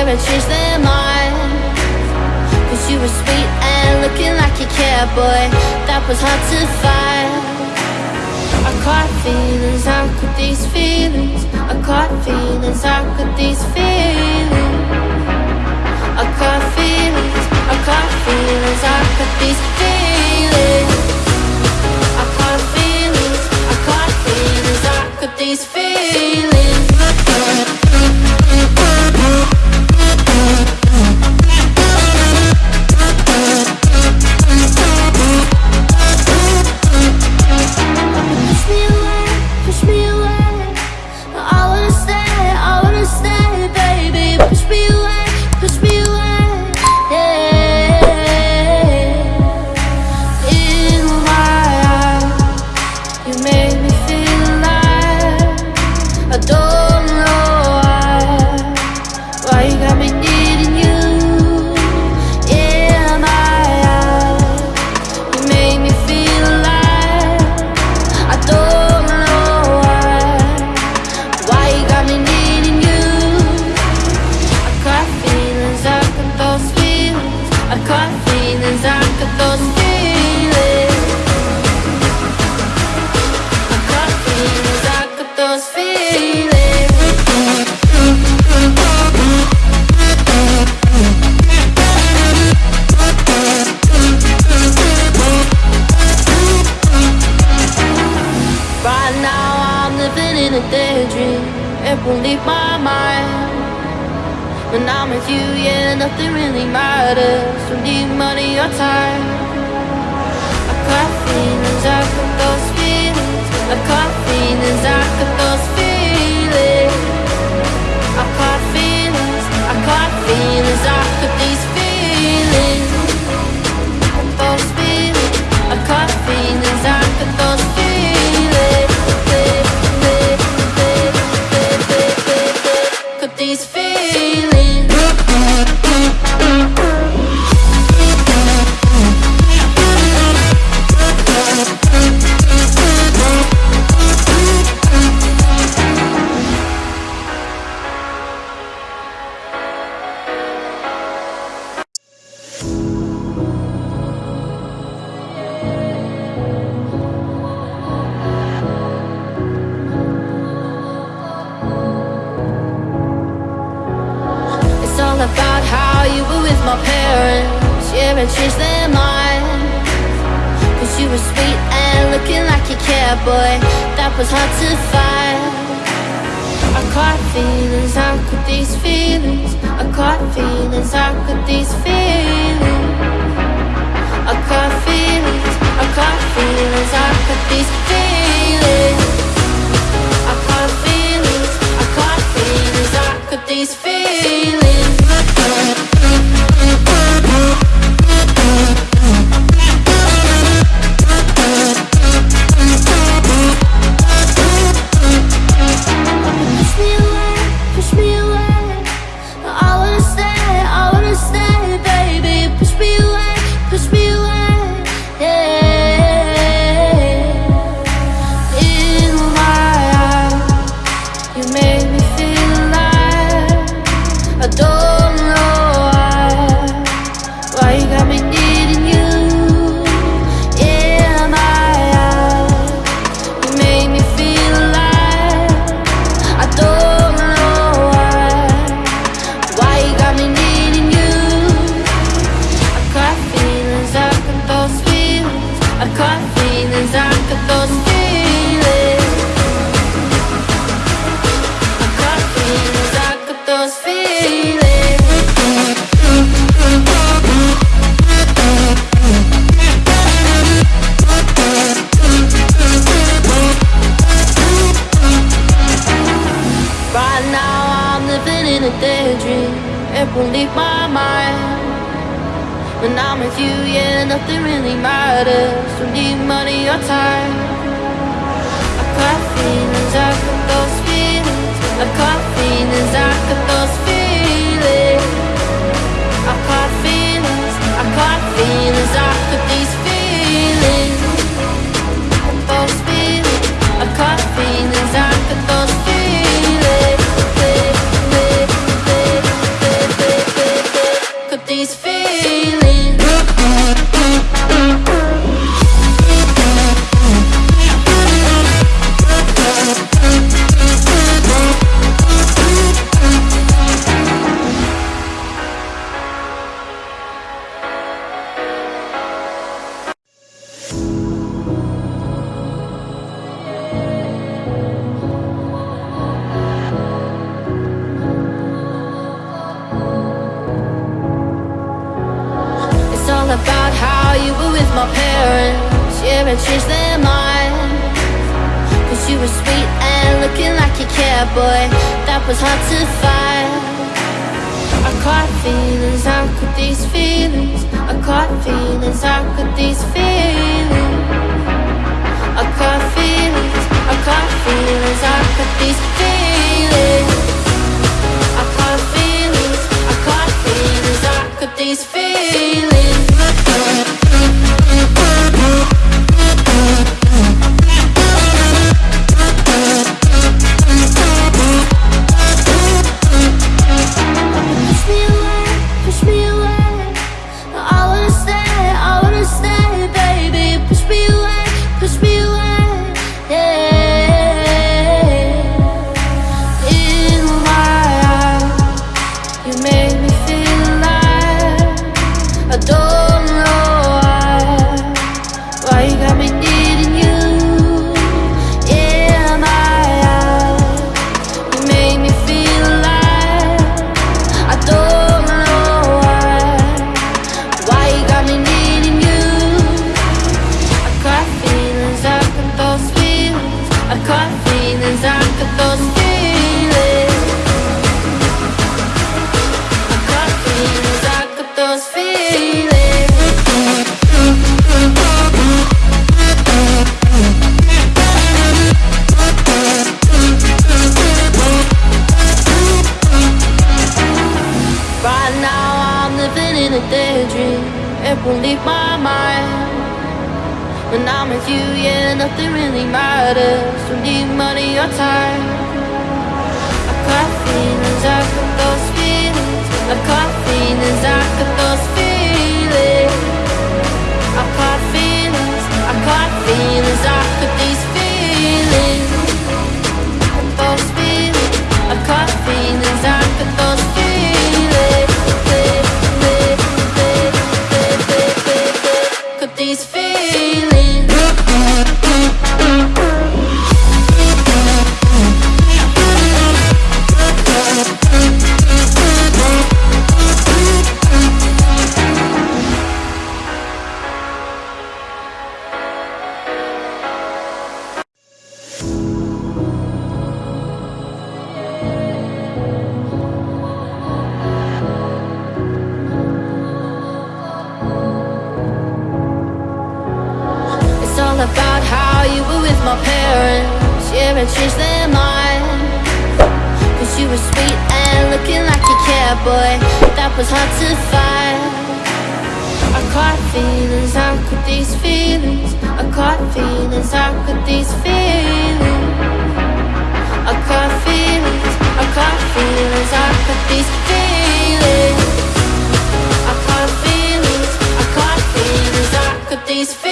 ever change their mind Cause you were sweet and looking like you care, boy That was hard to find. I caught feelings, how could these feelings? I caught feelings, how could these feelings? I caught feelings, I caught feelings, how could these feelings caught those feelings. I those feelings. Right now I'm living in a daydream It won't leave my mind When I'm with you, yeah, nothing really matters. Don't need money or time. I got feelings, I got those feelings. I got feelings, I got these my parents. Yeah, and changed their mind. Cause you were sweet and looking like you care, boy. That was hard to find. I caught feelings, how could these feelings? I caught feelings, how could these feelings? I caught feelings, I caught feelings, how could these feelings? Right now I'm living in a daydream It won't leave my mind When I'm with you, yeah, nothing really matters. Don't need money or time. I got feelings, I got those feelings I got feelings, I got those feelings with my parents. Yeah, and changed their mind Cause you were sweet and looking like you cared, boy That was hard to find. I caught feelings, how could these feelings? I caught feelings, how could these feelings? I caught feelings, I caught feelings, how could these feelings Right now I'm living in a daydream. It won't leave my mind. When I'm with you, yeah, nothing really matters. Don't need money or time. I got feelings, I got those feelings. I got feelings, I got those feelings my parents. Yeah, and changed their mind. Cause you were sweet and looking like you care, boy That was hard to find. I caught feelings, I caught these feelings? I caught feelings, I caught these feelings? I caught feelings, I caught feelings, I caught these feelings? I caught feelings, I caught feelings, I caught these feelings